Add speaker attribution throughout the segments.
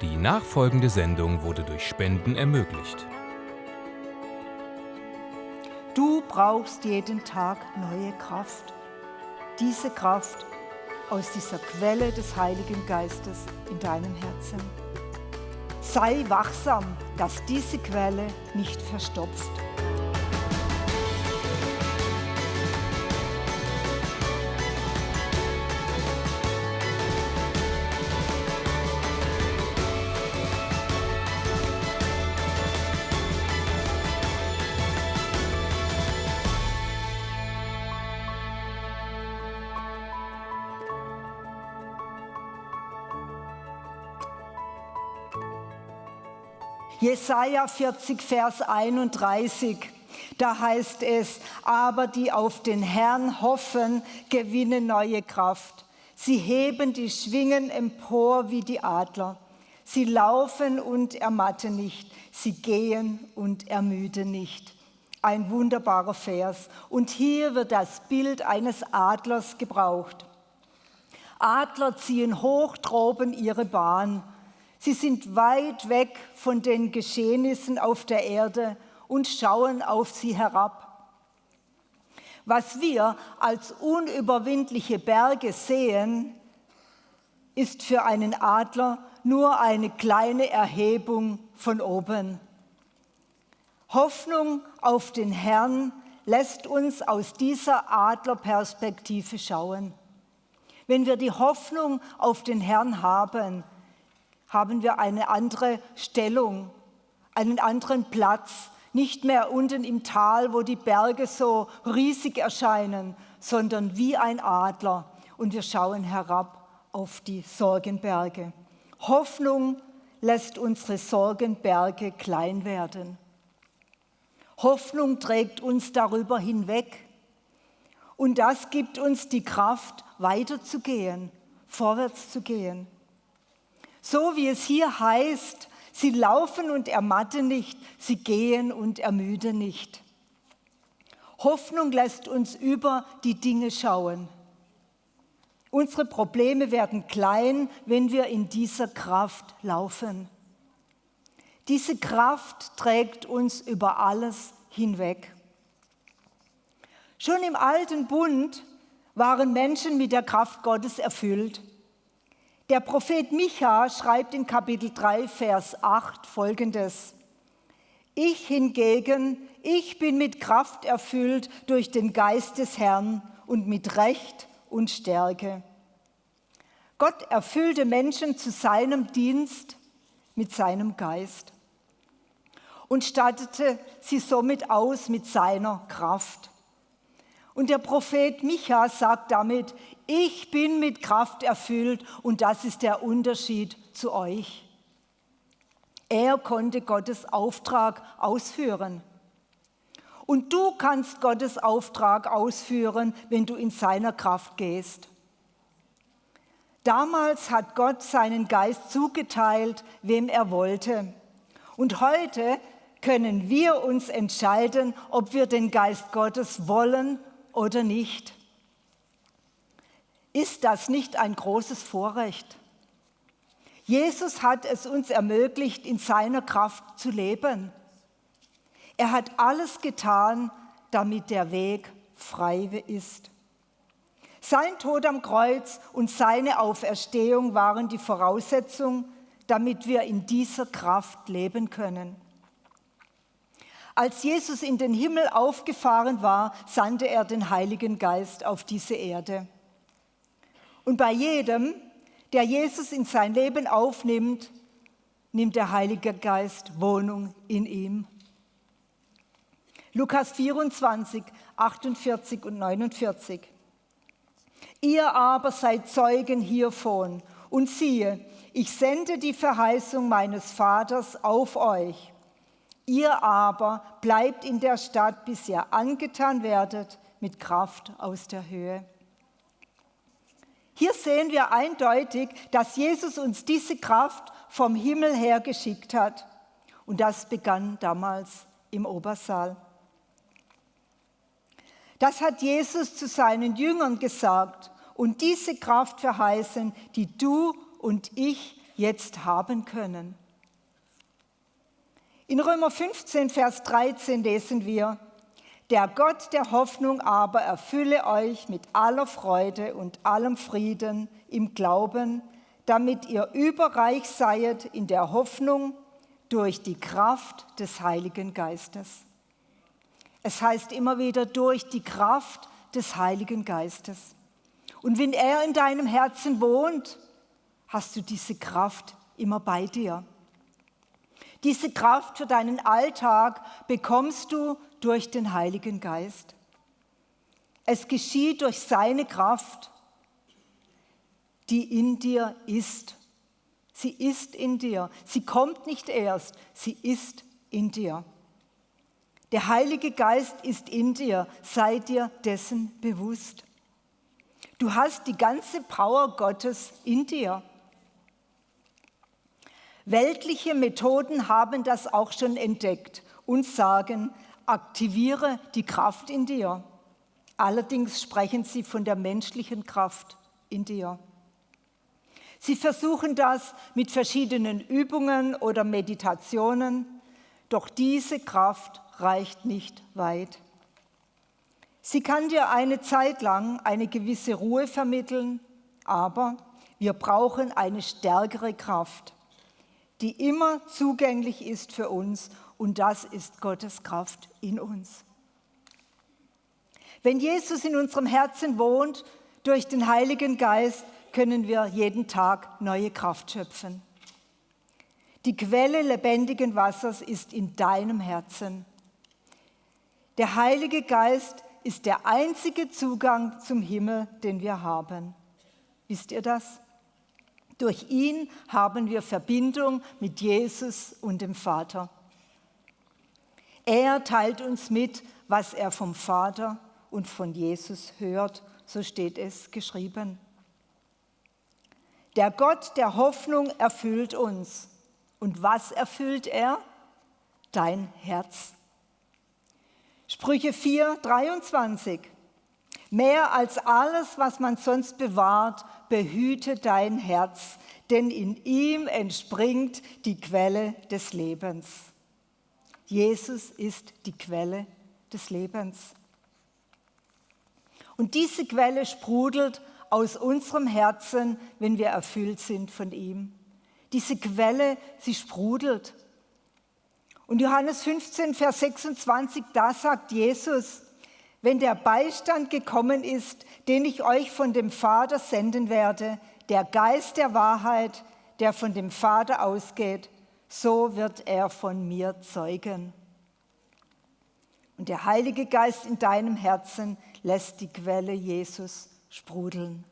Speaker 1: Die nachfolgende Sendung wurde durch Spenden ermöglicht.
Speaker 2: Du brauchst jeden Tag neue Kraft. Diese Kraft aus dieser Quelle des Heiligen Geistes in deinem Herzen. Sei wachsam, dass diese Quelle nicht verstopft. Jesaja 40, Vers 31. Da heißt es, aber die auf den Herrn hoffen, gewinnen neue Kraft. Sie heben die Schwingen empor wie die Adler. Sie laufen und ermatten nicht. Sie gehen und ermüden nicht. Ein wunderbarer Vers. Und hier wird das Bild eines Adlers gebraucht. Adler ziehen hoch droben ihre Bahn Sie sind weit weg von den Geschehnissen auf der Erde und schauen auf sie herab. Was wir als unüberwindliche Berge sehen, ist für einen Adler nur eine kleine Erhebung von oben. Hoffnung auf den Herrn lässt uns aus dieser Adlerperspektive schauen. Wenn wir die Hoffnung auf den Herrn haben, haben wir eine andere Stellung, einen anderen Platz, nicht mehr unten im Tal, wo die Berge so riesig erscheinen, sondern wie ein Adler und wir schauen herab auf die Sorgenberge. Hoffnung lässt unsere Sorgenberge klein werden. Hoffnung trägt uns darüber hinweg und das gibt uns die Kraft, weiterzugehen, vorwärts zu gehen. So wie es hier heißt, sie laufen und ermatten nicht, sie gehen und ermüden nicht. Hoffnung lässt uns über die Dinge schauen. Unsere Probleme werden klein, wenn wir in dieser Kraft laufen. Diese Kraft trägt uns über alles hinweg. Schon im alten Bund waren Menschen mit der Kraft Gottes erfüllt. Der Prophet Micha schreibt in Kapitel 3, Vers 8 folgendes. Ich hingegen, ich bin mit Kraft erfüllt durch den Geist des Herrn und mit Recht und Stärke. Gott erfüllte Menschen zu seinem Dienst mit seinem Geist und stattete sie somit aus mit seiner Kraft. Und der Prophet Micha sagt damit, ich bin mit Kraft erfüllt und das ist der Unterschied zu euch. Er konnte Gottes Auftrag ausführen. Und du kannst Gottes Auftrag ausführen, wenn du in seiner Kraft gehst. Damals hat Gott seinen Geist zugeteilt, wem er wollte. Und heute können wir uns entscheiden, ob wir den Geist Gottes wollen oder nicht. Ist das nicht ein großes Vorrecht? Jesus hat es uns ermöglicht, in seiner Kraft zu leben. Er hat alles getan, damit der Weg frei ist. Sein Tod am Kreuz und seine Auferstehung waren die Voraussetzung, damit wir in dieser Kraft leben können. Als Jesus in den Himmel aufgefahren war, sandte er den Heiligen Geist auf diese Erde. Und bei jedem, der Jesus in sein Leben aufnimmt, nimmt der Heilige Geist Wohnung in ihm. Lukas 24, 48 und 49. Ihr aber seid Zeugen hiervon und siehe, ich sende die Verheißung meines Vaters auf euch. Ihr aber bleibt in der Stadt, bis ihr angetan werdet mit Kraft aus der Höhe. Hier sehen wir eindeutig, dass Jesus uns diese Kraft vom Himmel her geschickt hat. Und das begann damals im Obersaal. Das hat Jesus zu seinen Jüngern gesagt und diese Kraft verheißen, die du und ich jetzt haben können. In Römer 15, Vers 13 lesen wir, der Gott der Hoffnung aber erfülle euch mit aller Freude und allem Frieden im Glauben, damit ihr überreich seid in der Hoffnung durch die Kraft des Heiligen Geistes. Es heißt immer wieder durch die Kraft des Heiligen Geistes. Und wenn er in deinem Herzen wohnt, hast du diese Kraft immer bei dir. Diese Kraft für deinen Alltag bekommst du durch den Heiligen Geist. Es geschieht durch seine Kraft, die in dir ist. Sie ist in dir. Sie kommt nicht erst, sie ist in dir. Der Heilige Geist ist in dir, sei dir dessen bewusst. Du hast die ganze Power Gottes in dir. Weltliche Methoden haben das auch schon entdeckt und sagen, aktiviere die Kraft in dir. Allerdings sprechen sie von der menschlichen Kraft in dir. Sie versuchen das mit verschiedenen Übungen oder Meditationen, doch diese Kraft reicht nicht weit. Sie kann dir eine Zeit lang eine gewisse Ruhe vermitteln, aber wir brauchen eine stärkere Kraft, die immer zugänglich ist für uns und das ist Gottes Kraft in uns. Wenn Jesus in unserem Herzen wohnt, durch den Heiligen Geist, können wir jeden Tag neue Kraft schöpfen. Die Quelle lebendigen Wassers ist in deinem Herzen. Der Heilige Geist ist der einzige Zugang zum Himmel, den wir haben. Wisst ihr das? Durch ihn haben wir Verbindung mit Jesus und dem Vater. Er teilt uns mit, was er vom Vater und von Jesus hört, so steht es geschrieben. Der Gott der Hoffnung erfüllt uns. Und was erfüllt er? Dein Herz. Sprüche 4, 23. Mehr als alles, was man sonst bewahrt, behüte dein Herz, denn in ihm entspringt die Quelle des Lebens. Jesus ist die Quelle des Lebens. Und diese Quelle sprudelt aus unserem Herzen, wenn wir erfüllt sind von ihm. Diese Quelle, sie sprudelt. Und Johannes 15, Vers 26, da sagt Jesus, wenn der Beistand gekommen ist, den ich euch von dem Vater senden werde, der Geist der Wahrheit, der von dem Vater ausgeht, so wird er von mir zeugen. Und der Heilige Geist in deinem Herzen lässt die Quelle Jesus sprudeln.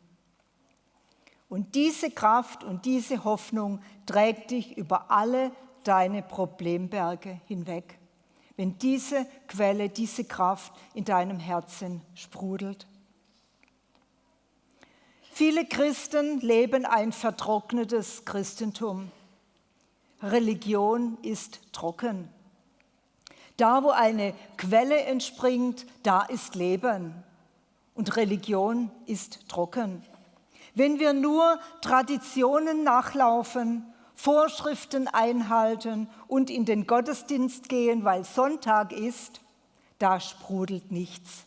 Speaker 2: Und diese Kraft und diese Hoffnung trägt dich über alle deine Problemberge hinweg, wenn diese Quelle, diese Kraft in deinem Herzen sprudelt. Viele Christen leben ein vertrocknetes Christentum. Religion ist trocken. Da, wo eine Quelle entspringt, da ist Leben. Und Religion ist trocken. Wenn wir nur Traditionen nachlaufen, Vorschriften einhalten und in den Gottesdienst gehen, weil Sonntag ist, da sprudelt nichts.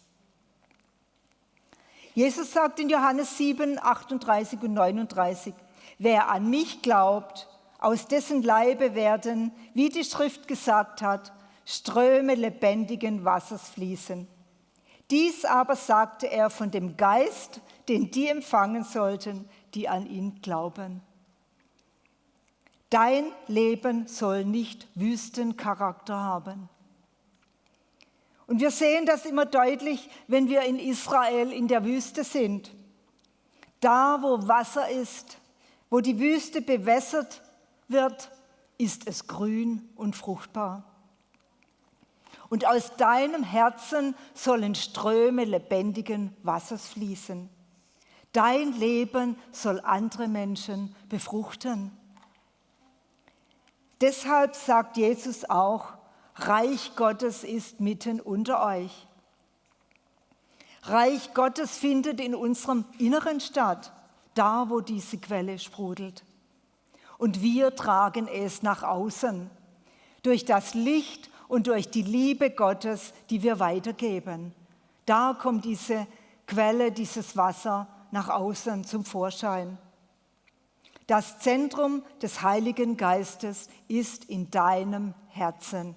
Speaker 2: Jesus sagt in Johannes 7, 38 und 39, wer an mich glaubt, aus dessen Leibe werden, wie die Schrift gesagt hat, Ströme lebendigen Wassers fließen. Dies aber sagte er von dem Geist, den die empfangen sollten, die an ihn glauben. Dein Leben soll nicht Wüstencharakter haben. Und wir sehen das immer deutlich, wenn wir in Israel in der Wüste sind. Da, wo Wasser ist, wo die Wüste bewässert wird, ist es grün und fruchtbar. Und aus deinem Herzen sollen Ströme lebendigen Wassers fließen. Dein Leben soll andere Menschen befruchten. Deshalb sagt Jesus auch, Reich Gottes ist mitten unter euch. Reich Gottes findet in unserem Inneren statt, da wo diese Quelle sprudelt. Und wir tragen es nach außen durch das Licht und durch die Liebe Gottes, die wir weitergeben. Da kommt diese Quelle, dieses Wasser nach außen zum Vorschein. Das Zentrum des Heiligen Geistes ist in deinem Herzen.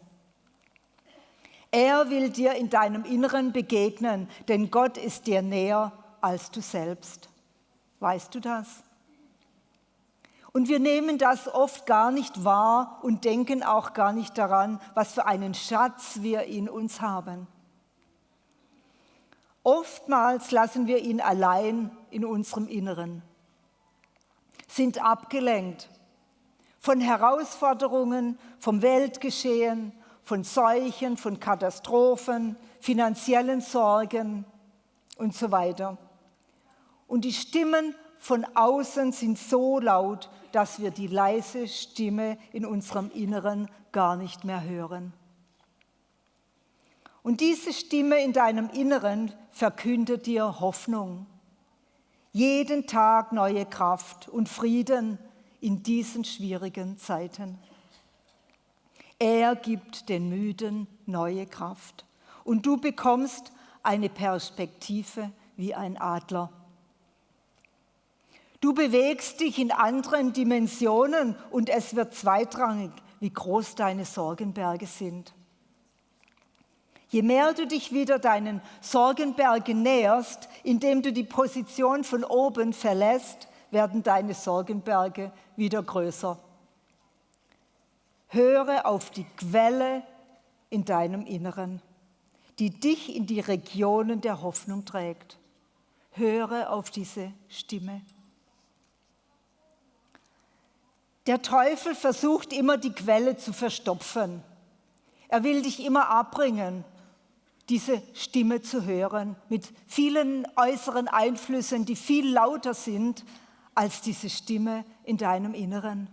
Speaker 2: Er will dir in deinem Inneren begegnen, denn Gott ist dir näher als du selbst. Weißt du das? Und wir nehmen das oft gar nicht wahr und denken auch gar nicht daran, was für einen Schatz wir in uns haben. Oftmals lassen wir ihn allein in unserem Inneren, sind abgelenkt von Herausforderungen, vom Weltgeschehen, von Seuchen, von Katastrophen, finanziellen Sorgen und so weiter. Und die Stimmen von außen sind so laut, dass wir die leise Stimme in unserem Inneren gar nicht mehr hören. Und diese Stimme in deinem Inneren verkündet dir Hoffnung. Jeden Tag neue Kraft und Frieden in diesen schwierigen Zeiten. Er gibt den Müden neue Kraft und du bekommst eine Perspektive wie ein Adler. Du bewegst dich in anderen Dimensionen und es wird zweitrangig, wie groß deine Sorgenberge sind. Je mehr du dich wieder deinen Sorgenbergen näherst, indem du die Position von oben verlässt, werden deine Sorgenberge wieder größer. Höre auf die Quelle in deinem Inneren, die dich in die Regionen der Hoffnung trägt. Höre auf diese Stimme. Der Teufel versucht immer, die Quelle zu verstopfen. Er will dich immer abbringen, diese Stimme zu hören, mit vielen äußeren Einflüssen, die viel lauter sind als diese Stimme in deinem Inneren.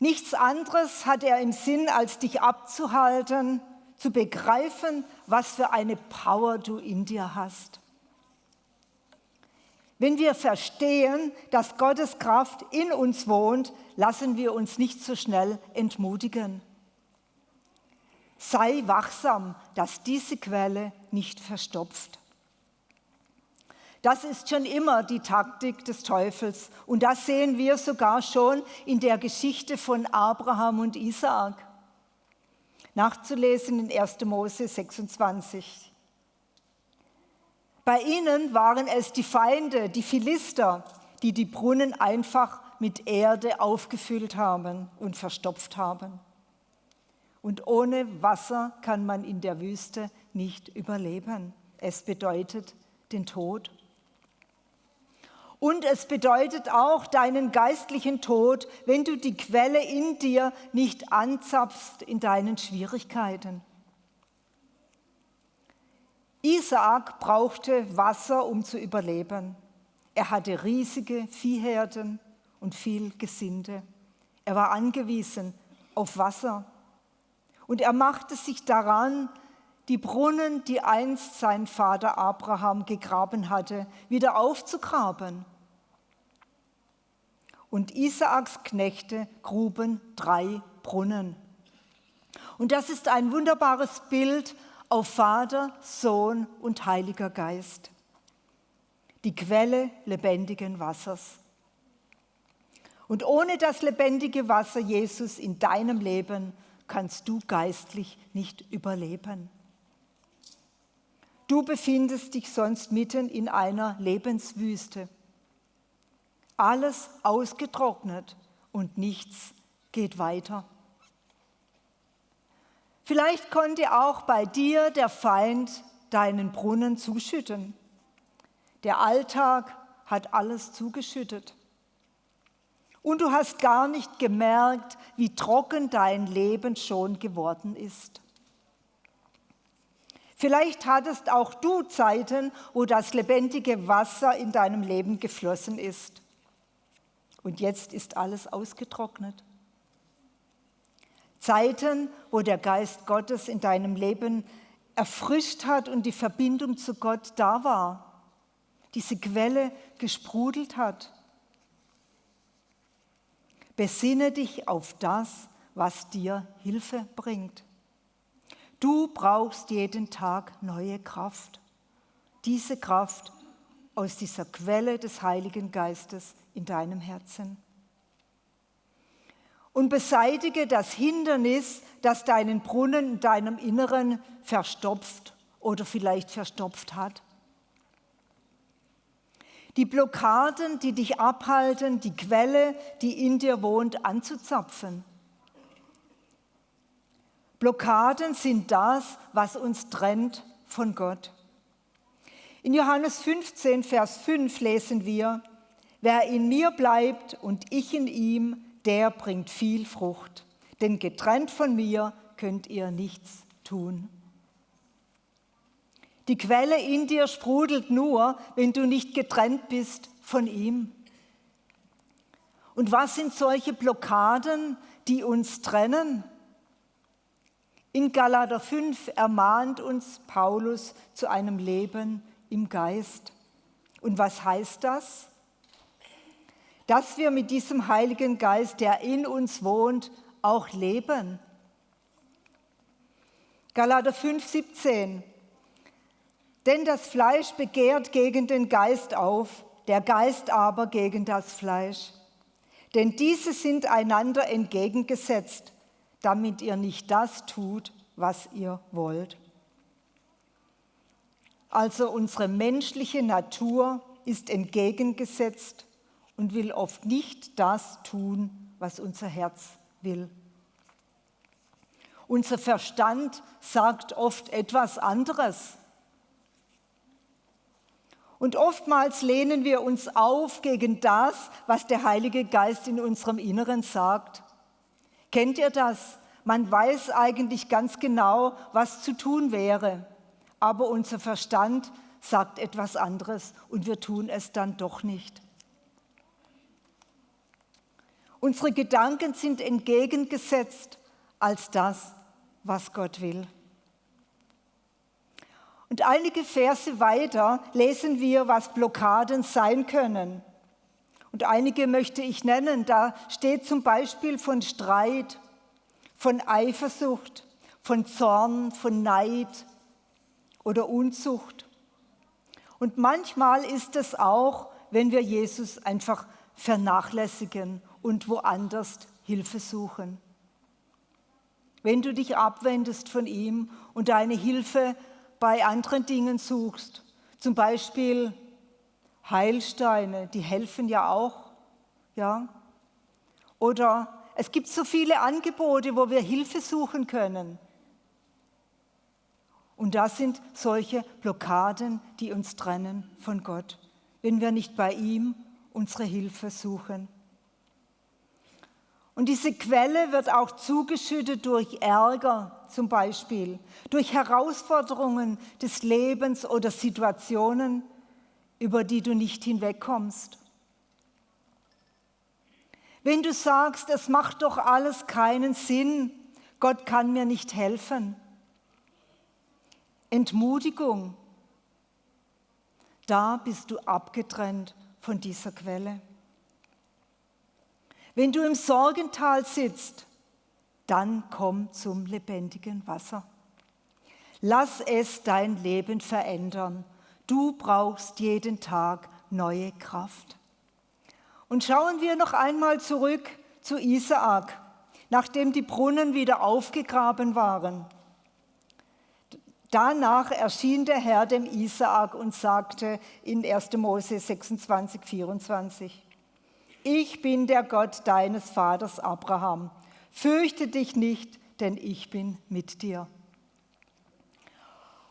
Speaker 2: Nichts anderes hat er im Sinn, als dich abzuhalten, zu begreifen, was für eine Power du in dir hast. Wenn wir verstehen, dass Gottes Kraft in uns wohnt, lassen wir uns nicht so schnell entmutigen. Sei wachsam, dass diese Quelle nicht verstopft. Das ist schon immer die Taktik des Teufels und das sehen wir sogar schon in der Geschichte von Abraham und Isaak. Nachzulesen in 1. Mose 26. Bei ihnen waren es die Feinde, die Philister, die die Brunnen einfach mit Erde aufgefüllt haben und verstopft haben. Und ohne Wasser kann man in der Wüste nicht überleben. Es bedeutet den Tod. Und es bedeutet auch deinen geistlichen Tod, wenn du die Quelle in dir nicht anzapfst in deinen Schwierigkeiten. Isaak brauchte Wasser, um zu überleben. Er hatte riesige Viehherden und viel Gesinde. Er war angewiesen auf Wasser. Und er machte sich daran, die Brunnen, die einst sein Vater Abraham gegraben hatte, wieder aufzugraben. Und Isaaks Knechte gruben drei Brunnen. Und das ist ein wunderbares Bild auf Vater, Sohn und Heiliger Geist, die Quelle lebendigen Wassers. Und ohne das lebendige Wasser Jesus in deinem Leben kannst du geistlich nicht überleben. Du befindest dich sonst mitten in einer Lebenswüste. Alles ausgetrocknet und nichts geht weiter. Vielleicht konnte auch bei dir der Feind deinen Brunnen zuschütten. Der Alltag hat alles zugeschüttet. Und du hast gar nicht gemerkt, wie trocken dein Leben schon geworden ist. Vielleicht hattest auch du Zeiten, wo das lebendige Wasser in deinem Leben geflossen ist. Und jetzt ist alles ausgetrocknet. Zeiten, wo der Geist Gottes in deinem Leben erfrischt hat und die Verbindung zu Gott da war, diese Quelle gesprudelt hat. Besinne dich auf das, was dir Hilfe bringt. Du brauchst jeden Tag neue Kraft. Diese Kraft aus dieser Quelle des Heiligen Geistes in deinem Herzen. Und beseitige das Hindernis, das deinen Brunnen in deinem Inneren verstopft oder vielleicht verstopft hat. Die Blockaden, die dich abhalten, die Quelle, die in dir wohnt, anzuzapfen. Blockaden sind das, was uns trennt von Gott. In Johannes 15, Vers 5 lesen wir, wer in mir bleibt und ich in ihm, der bringt viel Frucht. Denn getrennt von mir könnt ihr nichts tun. Die Quelle in dir sprudelt nur, wenn du nicht getrennt bist von ihm. Und was sind solche Blockaden, die uns trennen? In Galater 5 ermahnt uns Paulus zu einem Leben im Geist. Und was heißt das? Dass wir mit diesem Heiligen Geist, der in uns wohnt, auch leben. Galater 5, 17. Denn das Fleisch begehrt gegen den Geist auf, der Geist aber gegen das Fleisch. Denn diese sind einander entgegengesetzt damit ihr nicht das tut, was ihr wollt. Also unsere menschliche Natur ist entgegengesetzt und will oft nicht das tun, was unser Herz will. Unser Verstand sagt oft etwas anderes. Und oftmals lehnen wir uns auf gegen das, was der Heilige Geist in unserem Inneren sagt. Kennt ihr das? Man weiß eigentlich ganz genau, was zu tun wäre, aber unser Verstand sagt etwas anderes und wir tun es dann doch nicht. Unsere Gedanken sind entgegengesetzt als das, was Gott will. Und einige Verse weiter lesen wir, was Blockaden sein können. Und einige möchte ich nennen. Da steht zum Beispiel von Streit, von Eifersucht, von Zorn, von Neid oder Unzucht. Und manchmal ist es auch, wenn wir Jesus einfach vernachlässigen und woanders Hilfe suchen. Wenn du dich abwendest von ihm und deine Hilfe bei anderen Dingen suchst, zum Beispiel Heilsteine, die helfen ja auch. Ja? Oder es gibt so viele Angebote, wo wir Hilfe suchen können. Und das sind solche Blockaden, die uns trennen von Gott, wenn wir nicht bei ihm unsere Hilfe suchen. Und diese Quelle wird auch zugeschüttet durch Ärger zum Beispiel, durch Herausforderungen des Lebens oder Situationen, über die du nicht hinwegkommst. Wenn du sagst, es macht doch alles keinen Sinn, Gott kann mir nicht helfen. Entmutigung, da bist du abgetrennt von dieser Quelle. Wenn du im Sorgental sitzt, dann komm zum lebendigen Wasser. Lass es dein Leben verändern Du brauchst jeden Tag neue Kraft. Und schauen wir noch einmal zurück zu Isaak, nachdem die Brunnen wieder aufgegraben waren. Danach erschien der Herr dem Isaak und sagte in 1. Mose 26, 24, ich bin der Gott deines Vaters Abraham. Fürchte dich nicht, denn ich bin mit dir.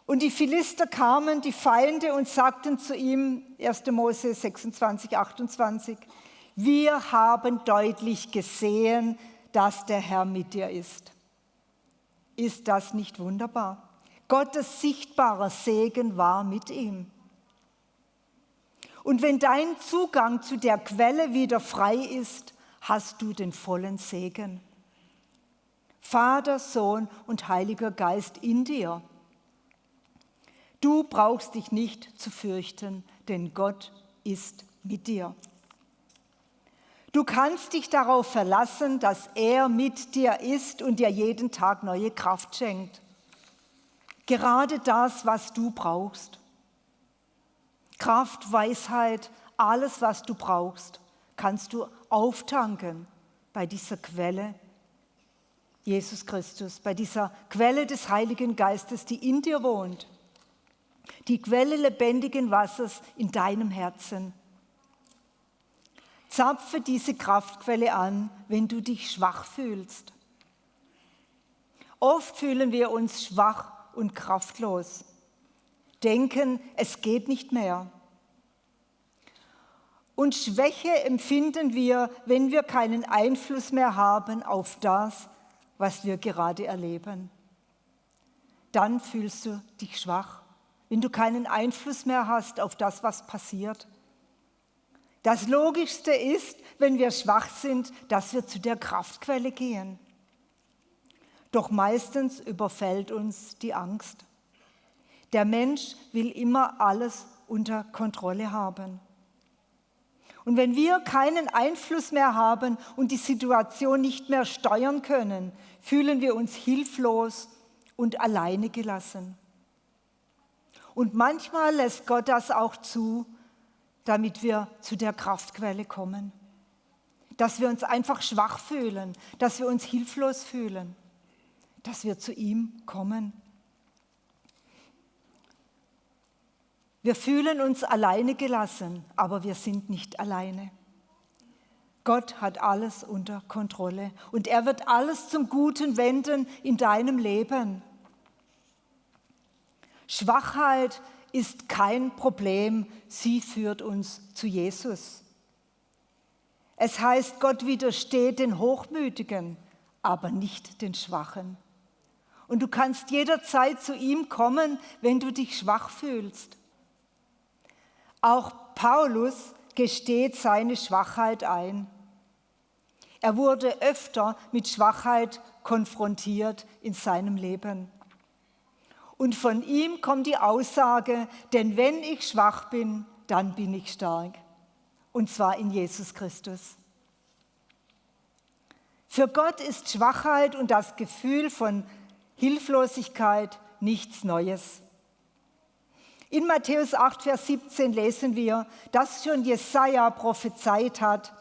Speaker 2: Und die Philister kamen, die Feinde, und sagten zu ihm, 1. Mose 26, 28, wir haben deutlich gesehen, dass der Herr mit dir ist. Ist das nicht wunderbar? Gottes sichtbarer Segen war mit ihm. Und wenn dein Zugang zu der Quelle wieder frei ist, hast du den vollen Segen. Vater, Sohn und Heiliger Geist in dir. Du brauchst dich nicht zu fürchten, denn Gott ist mit dir. Du kannst dich darauf verlassen, dass er mit dir ist und dir jeden Tag neue Kraft schenkt. Gerade das, was du brauchst. Kraft, Weisheit, alles, was du brauchst, kannst du auftanken bei dieser Quelle Jesus Christus, bei dieser Quelle des Heiligen Geistes, die in dir wohnt, die Quelle lebendigen Wassers in deinem Herzen. Zapfe diese Kraftquelle an, wenn du dich schwach fühlst. Oft fühlen wir uns schwach und kraftlos, denken, es geht nicht mehr. Und Schwäche empfinden wir, wenn wir keinen Einfluss mehr haben auf das, was wir gerade erleben. Dann fühlst du dich schwach, wenn du keinen Einfluss mehr hast auf das, was passiert. Das Logischste ist, wenn wir schwach sind, dass wir zu der Kraftquelle gehen. Doch meistens überfällt uns die Angst. Der Mensch will immer alles unter Kontrolle haben. Und wenn wir keinen Einfluss mehr haben und die Situation nicht mehr steuern können, fühlen wir uns hilflos und alleine gelassen. Und manchmal lässt Gott das auch zu, damit wir zu der Kraftquelle kommen. Dass wir uns einfach schwach fühlen, dass wir uns hilflos fühlen, dass wir zu ihm kommen. Wir fühlen uns alleine gelassen, aber wir sind nicht alleine. Gott hat alles unter Kontrolle und er wird alles zum Guten wenden in deinem Leben. Schwachheit ist kein Problem, sie führt uns zu Jesus. Es heißt, Gott widersteht den Hochmütigen, aber nicht den Schwachen. Und du kannst jederzeit zu ihm kommen, wenn du dich schwach fühlst. Auch Paulus gesteht seine Schwachheit ein. Er wurde öfter mit Schwachheit konfrontiert in seinem Leben. Und von ihm kommt die Aussage, denn wenn ich schwach bin, dann bin ich stark. Und zwar in Jesus Christus. Für Gott ist Schwachheit und das Gefühl von Hilflosigkeit nichts Neues. In Matthäus 8, Vers 17 lesen wir, dass schon Jesaja prophezeit hat,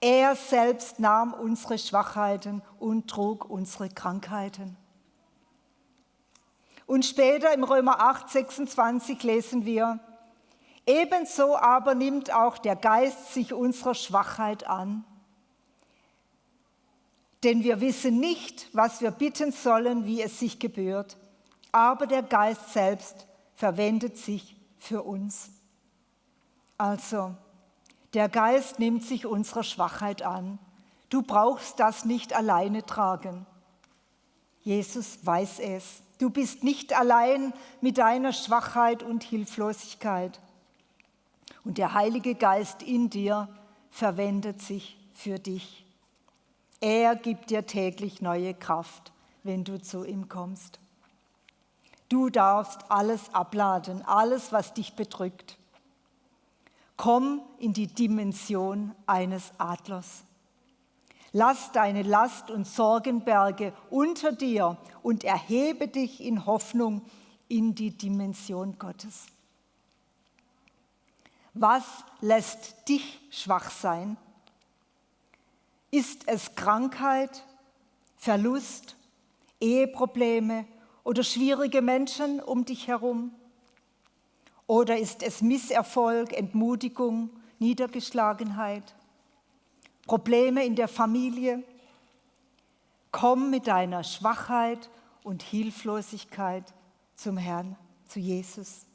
Speaker 2: er selbst nahm unsere Schwachheiten und trug unsere Krankheiten. Und später im Römer 8, 26 lesen wir, ebenso aber nimmt auch der Geist sich unserer Schwachheit an. Denn wir wissen nicht, was wir bitten sollen, wie es sich gebührt, aber der Geist selbst verwendet sich für uns. Also, der Geist nimmt sich unserer Schwachheit an. Du brauchst das nicht alleine tragen. Jesus weiß es. Du bist nicht allein mit deiner Schwachheit und Hilflosigkeit. Und der Heilige Geist in dir verwendet sich für dich. Er gibt dir täglich neue Kraft, wenn du zu ihm kommst. Du darfst alles abladen, alles, was dich bedrückt. Komm in die Dimension eines Adlers. Lass deine Last und Sorgenberge unter dir und erhebe dich in Hoffnung in die Dimension Gottes. Was lässt dich schwach sein? Ist es Krankheit, Verlust, Eheprobleme, oder schwierige Menschen um dich herum? Oder ist es Misserfolg, Entmutigung, Niedergeschlagenheit, Probleme in der Familie? Komm mit deiner Schwachheit und Hilflosigkeit zum Herrn, zu Jesus.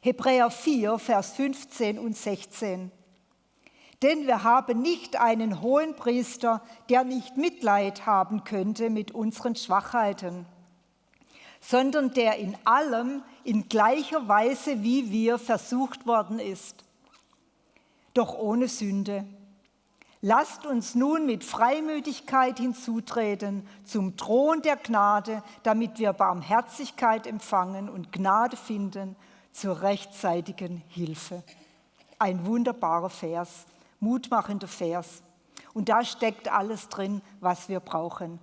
Speaker 2: Hebräer 4, Vers 15 und 16. Denn wir haben nicht einen hohen Priester, der nicht Mitleid haben könnte mit unseren Schwachheiten, sondern der in allem in gleicher Weise wie wir versucht worden ist, doch ohne Sünde. Lasst uns nun mit Freimütigkeit hinzutreten zum Thron der Gnade, damit wir Barmherzigkeit empfangen und Gnade finden zur rechtzeitigen Hilfe. Ein wunderbarer Vers Mutmachender Vers. Und da steckt alles drin, was wir brauchen.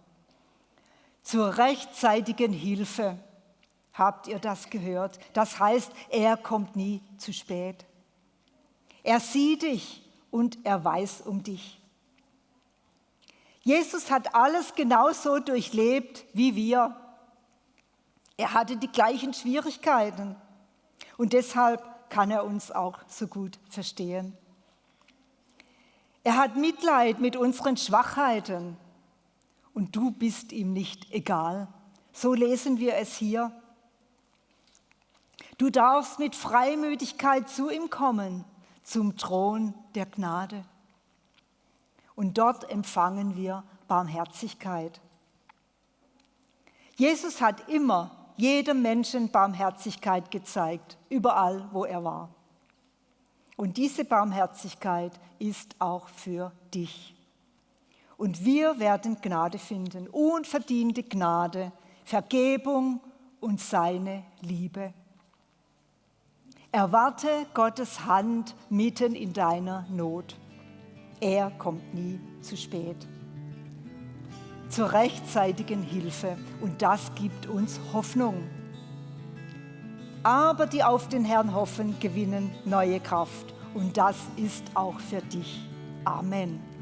Speaker 2: Zur rechtzeitigen Hilfe. Habt ihr das gehört? Das heißt, er kommt nie zu spät. Er sieht dich und er weiß um dich. Jesus hat alles genauso durchlebt wie wir. Er hatte die gleichen Schwierigkeiten und deshalb kann er uns auch so gut verstehen. Er hat Mitleid mit unseren Schwachheiten und du bist ihm nicht egal. So lesen wir es hier. Du darfst mit Freimütigkeit zu ihm kommen, zum Thron der Gnade. Und dort empfangen wir Barmherzigkeit. Jesus hat immer jedem Menschen Barmherzigkeit gezeigt, überall, wo er war. Und diese Barmherzigkeit ist auch für dich. Und wir werden Gnade finden, unverdiente Gnade, Vergebung und seine Liebe. Erwarte Gottes Hand mitten in deiner Not. Er kommt nie zu spät. Zur rechtzeitigen Hilfe und das gibt uns Hoffnung. Aber die auf den Herrn hoffen, gewinnen neue Kraft und das ist auch für dich. Amen.